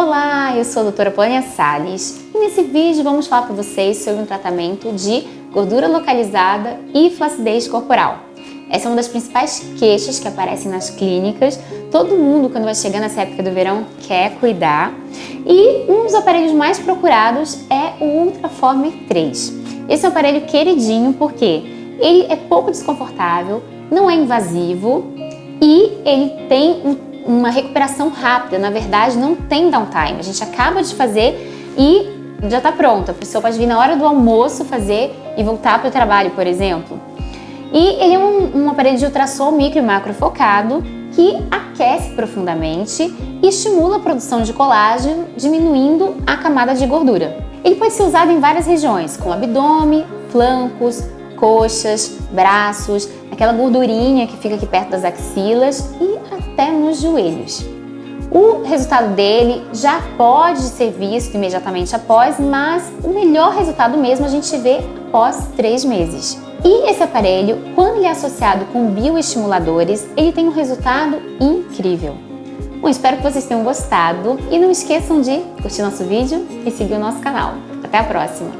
Olá, eu sou a doutora Plânia Salles e nesse vídeo vamos falar para vocês sobre um tratamento de gordura localizada e flacidez corporal. Essa é uma das principais queixas que aparecem nas clínicas. Todo mundo, quando vai chegando nessa época do verão, quer cuidar. E um dos aparelhos mais procurados é o Ultraformer 3. Esse é um aparelho queridinho porque ele é pouco desconfortável, não é invasivo e ele tem um uma recuperação rápida, na verdade não tem downtime, a gente acaba de fazer e já está pronto, a pessoa pode vir na hora do almoço fazer e voltar para o trabalho, por exemplo. E ele é um, um aparelho de ultrassom micro e macro focado que aquece profundamente e estimula a produção de colágeno, diminuindo a camada de gordura. Ele pode ser usado em várias regiões, como abdômen, flancos, coxas, braços, aquela gordurinha que fica aqui perto das axilas e até nos joelhos. O resultado dele já pode ser visto imediatamente após, mas o melhor resultado mesmo a gente vê após três meses. E esse aparelho, quando ele é associado com bioestimuladores, ele tem um resultado incrível. Bom, espero que vocês tenham gostado e não esqueçam de curtir nosso vídeo e seguir o nosso canal. Até a próxima!